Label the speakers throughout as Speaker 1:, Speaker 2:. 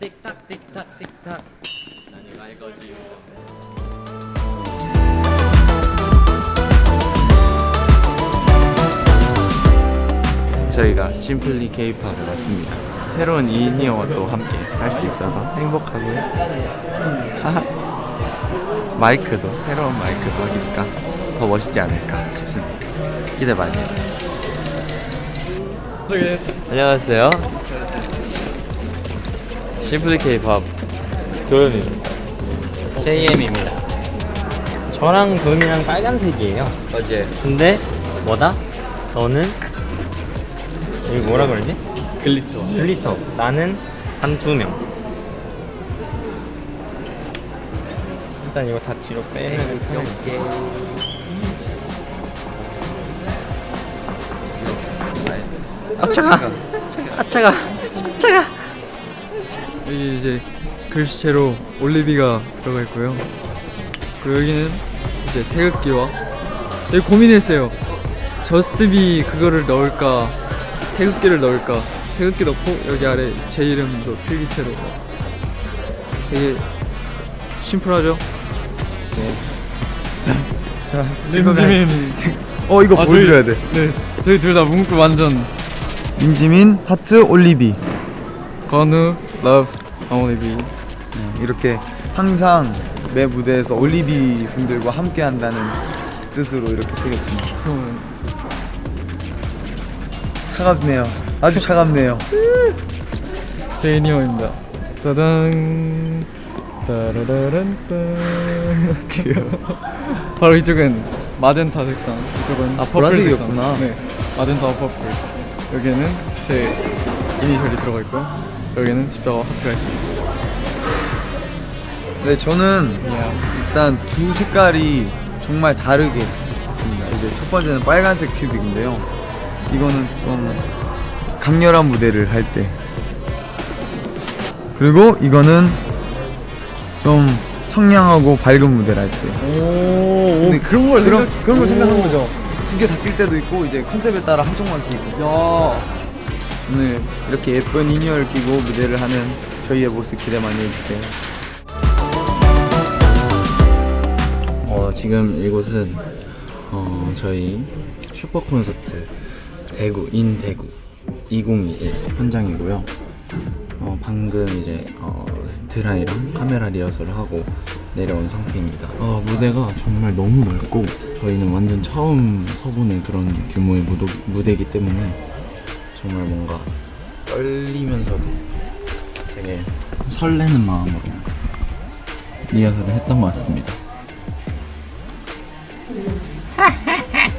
Speaker 1: 틱탁 틱탁 틱탁 나는 갈 거지
Speaker 2: 저희가 심플리 케이팝에 왔습니다. 새로운 이니어와 또 함께 할 수 있어서 행복하고요. 하하. 마이크도 새로운 마이크도 하니까 더 멋있지 않을까 싶습니다. 기대 많이 해주세요. 안녕하세요. Simply K-Pop 도현입니다.
Speaker 1: JM입니다. 저랑 도현이랑 빨간색이에요.
Speaker 2: 어제.
Speaker 1: 근데 뭐다? 너는? 여기 뭐라 그러지? glitter. glitter. 나는 한두 명. 일단 이거 다 뒤로 빼고 아 차가. 아 차가. 차가
Speaker 3: 여기 이제 글씨체로 올리비가 들어가 있고요. 그리고 여기는 이제 태극기와 여기 고민했어요. 저스트비 그거를 넣을까 태극기를 넣을까 태극기 넣고 여기 아래 제 이름도 필기체로 되게 심플하죠? 네. 자, 민지민
Speaker 4: 어 이거
Speaker 3: 아,
Speaker 4: 보여드려야 돼.
Speaker 3: 네, 저희 둘 다 문구 완전
Speaker 4: 민지민 하트 올리비
Speaker 3: 건우 loves only be
Speaker 4: 이렇게 항상 매 무대에서 올리비 분들과 함께 한다는 뜻으로 이렇게 새겼습니다.
Speaker 3: 처음
Speaker 4: 차갑네요. 아주 차갑네요.
Speaker 3: 제이니어입니다. 따단 따라라란따 바로 이쪽은 마젠타 색상, 이쪽은
Speaker 4: 아, 보라색이었구나.
Speaker 3: 네, 마젠타 퍼플. 여기는 제 이니셜이 들어가 있고 여기는 십자가 하트가 있습니다.
Speaker 4: 네 저는 일단 두 색깔이 정말 다르게 있습니다. 이제 첫 번째는 빨간색 큐빅인데요. 이거는 좀 강렬한 무대를 할 때. 그리고 이거는 좀 청량하고 밝은 무대를 할 때.
Speaker 3: 오,
Speaker 4: 근데 그런 걸 그런, 그런 걸 생각한 거죠. 두 개 다 낄 때도 있고 이제 컨셉에 따라 한쪽만 끼고.
Speaker 3: 야,
Speaker 4: 오늘 이렇게 예쁜 in-ear를 끼고 무대를 하는 저희의 모습 기대 많이 해주세요.
Speaker 2: 어, 지금 이곳은 어, 저희 슈퍼 콘서트 대구 in 대구 2021 현장이고요. 어, 방금 이제 어, 드라이랑 카메라 리허설을 하고 내려온 상태입니다. 어, 무대가 정말 너무 넓고 저희는 완전 처음 서보는 그런 규모의 무도, 무대이기 때문에 정말 뭔가 떨리면서도 되게 설레는 마음으로 리허설을 했던 것 같습니다.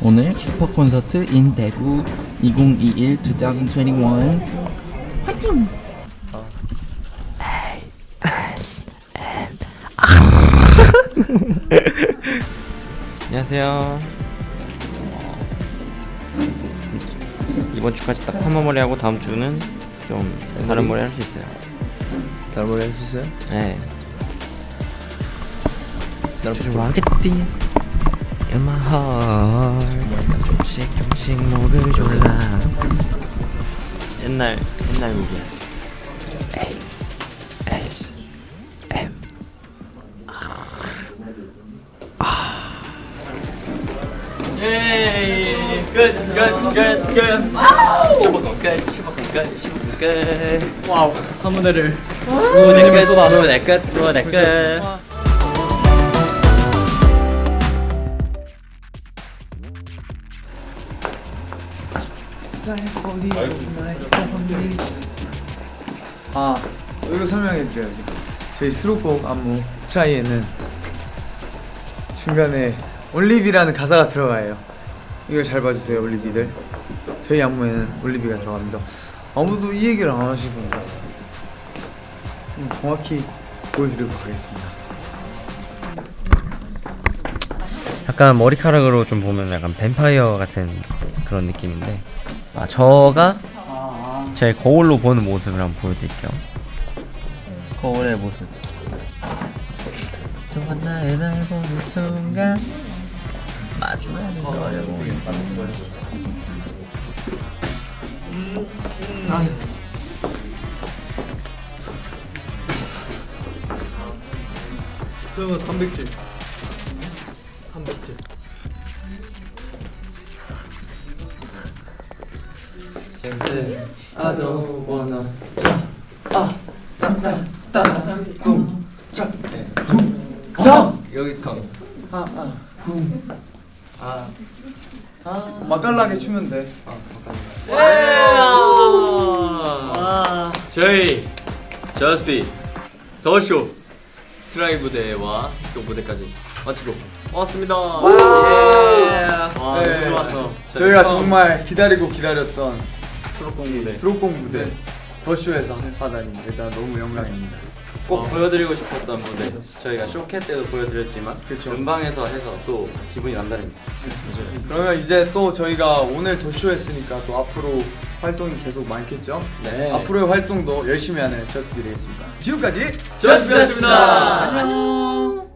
Speaker 2: 오늘 슈퍼 콘서트 인 대구 2021 2021 화이팅!
Speaker 1: 안녕하세요 이번 주까지 딱 파마 머리 하고 다음 주는 좀 다른 머리 할 수 있어요.
Speaker 4: 다른 머리 해주세요.
Speaker 1: 네. 좋아하겠지 In my heart 조금씩 조금씩 목을 졸라. 옛날 옛날 곡이야 예이 끝끝 끝끝 슈퍼콘 끝 슈퍼콘 끝 슈퍼콘 끝
Speaker 3: 와우, 한 무대를.
Speaker 1: 무대 끝 무대 끝 무대 끝.
Speaker 4: 아 이거 설명해 드려야죠. 저희 수록곡 안무 트라이에는 중간에 올리비라는 가사가 들어가요. 이걸 잘 봐주세요, 올리비들. 저희 안무에는 올리비가 들어갑니다. 아무도 이 얘기를 안 하시던데. 음, 정확히 보여드리도록 하겠습니다.
Speaker 1: 약간 머리카락으로 좀 보면 약간 뱀파이어 같은 그런 느낌인데 아 저가 제 거울로 보는 모습을 한번 보여드릴게요 거울의 모습 또 하나의 날 보는 순간 마주하는 걸 보지.
Speaker 3: 그러면 단백질. 단백질. I don't wanna 아 따따따따 여기 컴 아, 아.
Speaker 4: 맛깔나게 추면 돼.
Speaker 5: 저희 저스비 The Show 트라이브 대회와 또 무대까지 마치고 왔습니다. 와
Speaker 4: 네.
Speaker 5: 너무 좋았어.
Speaker 4: 저희가 정말 기다리고 기다렸던
Speaker 5: 수록곡 무대
Speaker 4: 수록곡 무대 The Show에서 하다니 일단 너무 영광입니다.
Speaker 2: 꼭 보여드리고 싶었던 무대 저희가 쇼케 때도 보여드렸지만
Speaker 4: 그쵸.
Speaker 2: 음방에서 해서 또 기분이 남다릅니다
Speaker 4: 그러면 이제 또 저희가 오늘 The Show 했으니까 또 앞으로 활동이 계속 많겠죠?
Speaker 2: 네
Speaker 4: 앞으로의 활동도 열심히 하는 JUST B 되겠습니다. 지금까지
Speaker 5: 저스비였습니다.
Speaker 4: 안녕.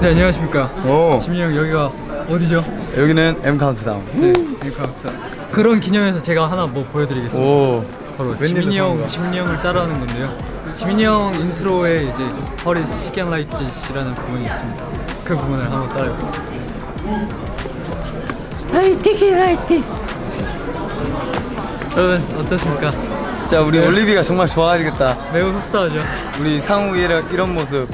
Speaker 3: 네 안녕하십니까.
Speaker 4: 오.
Speaker 3: 지민이 형 여기가 어디죠?
Speaker 4: 여기는 M Countdown.
Speaker 3: 네, 앵커학사. 그런 기념해서 제가 하나 뭐 보여드리겠습니다.
Speaker 4: 오.
Speaker 3: 바로 지민이 형? 지민이 형을 따라하는 건데요. 지민이 형 인트로에 이제 허리 스티키 앤 라이트 이라는 부분이 있습니다. 그 부분을 한번 따라해보겠습니다. 여러분 어떠십니까?
Speaker 4: 진짜 우리 올리비가 정말 좋아하겠다.
Speaker 3: 매우 흡사하죠?
Speaker 4: 우리 상우 이런, 이런 모습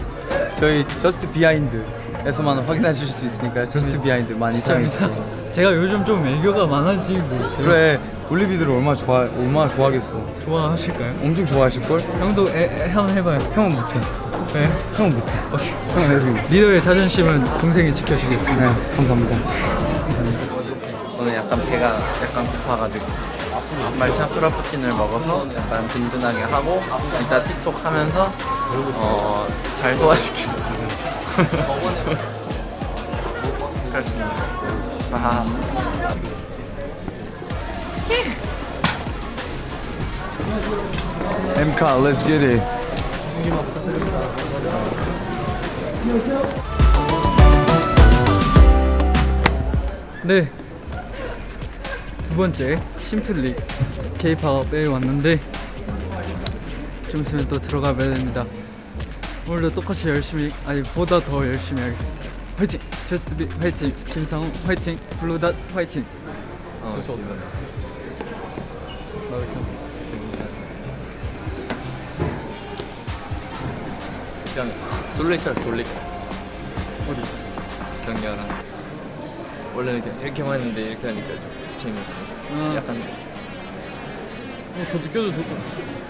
Speaker 4: 저희 저스트 비하인드 에서만 확인하실 수 있으니까 JUST BEHIND 많이. 사랑해주세요.
Speaker 3: 제가 요즘 좀 애교가 많아지고 있어요.
Speaker 4: 그래 올리비들 얼마나 좋아 얼마나 좋아하겠어.
Speaker 3: 좋아하실까요?
Speaker 4: 엄청 좋아하실 걸?
Speaker 3: 형도 애, 애, 한번 해봐요.
Speaker 4: 형은 못해.
Speaker 3: 네.
Speaker 4: 형은 못해. 형은 해줍니다.
Speaker 3: 리더의 자존심은 동생이 지켜주겠습니다.
Speaker 4: 네, 감사합니다.
Speaker 2: 오늘 약간 배가 약간 고파가지고 말차 프라푸치노를 먹어서 약간 든든하게 하고 이따 틱톡 하면서 어, 잘 소화시키고 그렇습니다 아.
Speaker 4: M카, let's get it.
Speaker 3: 네. 두 번째 심플리 K-팝에 왔는데 좀 있으면 또 들어가 봐야 됩니다. 오늘도 똑같이 열심히 아니 보다 더 열심히 하겠습니다. 화이팅! 제스트비 화이팅! 김상우 화이팅! 블루닷 화이팅!
Speaker 2: 어, 그냥 솔레이처럼 돌릴까 어디? 경렬한 원래는 이렇게 이렇게만 했는데 이렇게 하니까 좀 재미없어
Speaker 3: 아.
Speaker 2: 약간
Speaker 3: 어, 더 느껴도 될 것 같아.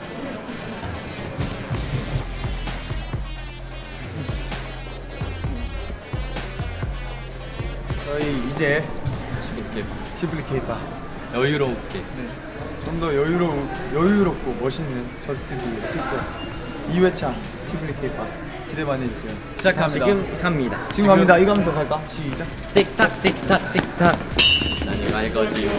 Speaker 4: 저희 이제
Speaker 2: 이렇게
Speaker 4: Simply K-Pop
Speaker 2: 여유롭게
Speaker 4: 좀 더 여유로 여유롭고 멋있는 JUST B 틱톡 2회차 Simply K-Pop 기대 많이 해주세요.
Speaker 3: 시작합니다.
Speaker 1: 지금 갑니다.
Speaker 4: 지금 갑니다. 이거 하면서 갈까? 시작.
Speaker 1: 틱탁 틱탁 틱탁.
Speaker 2: 아니 말 거지